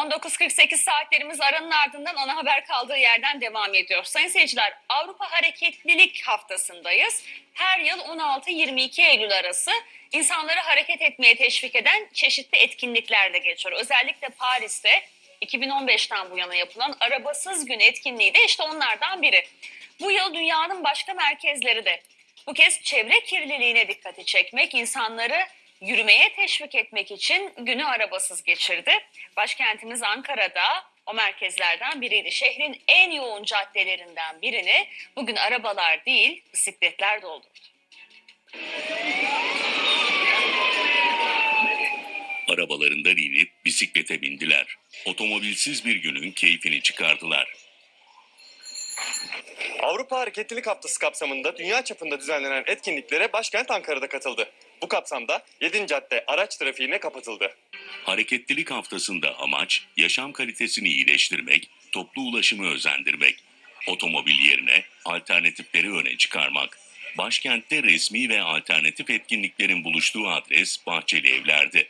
19.48 saatlerimiz aranın ardından ana haber kaldığı yerden devam ediyor. Sayın seyirciler Avrupa Hareketlilik Haftası'ndayız. Her yıl 16-22 Eylül arası insanları hareket etmeye teşvik eden çeşitli etkinlikler de geçiyor. Özellikle Paris'te 2015'ten bu yana yapılan Arabasız Gün etkinliği de işte onlardan biri. Bu yıl dünyanın başka merkezleri de bu kez çevre kirliliğine dikkati çekmek, insanları yürümeye teşvik etmek için günü arabasız geçirdi. Başkentimiz Ankara'da o merkezlerden biriydi. Şehrin en yoğun caddelerinden birini bugün arabalar değil bisikletler doldurdu. Arabalarından inip bisiklete bindiler. Otomobilsiz bir günün keyfini çıkardılar. Avrupa Hareketlilik Haftası kapsamında dünya çapında düzenlenen etkinliklere başkent Ankara'da katıldı. Bu kapsamda 7. cadde araç trafiğine kapatıldı. Hareketlilik haftasında amaç yaşam kalitesini iyileştirmek, toplu ulaşımı özendirmek. Otomobil yerine alternatifleri öne çıkarmak. Başkentte resmi ve alternatif etkinliklerin buluştuğu adres Bahçeli Evler'di.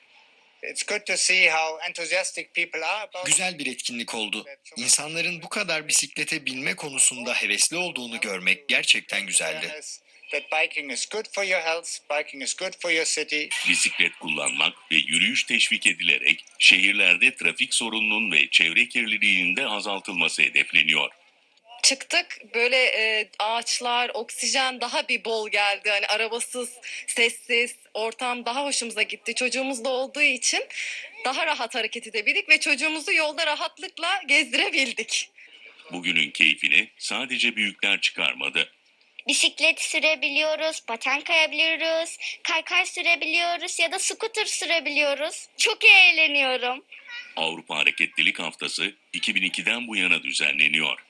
It's good to see how enthusiastic people are about Güzel bir etkinlik oldu. İnsanların bu kadar bisiklete binme konusunda hevesli olduğunu görmek gerçekten güzeldi. That biking is good for your health, biking is good for your city. Bisiklet kullanmak ve yürüyüş teşvik edilerek şehirlerde trafik sorununun ve çevre kirliliğinin de azaltılması hedefleniyor. çıktık böyle e, ağaçlar, oksijen daha bir bol geldi. Hani arabasız, sessiz, ortam daha hoşumuza gitti. Çocuğumuz da olduğu için daha rahat hareket edebildik ve çocuğumuzu yolda rahatlıkla gezdirebildik. Bugünün keyfini sadece büyükler çıkarmadı. Bisiklet sürebiliyoruz, paten kayabiliyoruz, kaykay sürebiliyoruz ya da scooter sürebiliyoruz. Çok eğleniyorum. Avrupa Hareketlilik Haftası 2002'den bu yana düzenleniyor.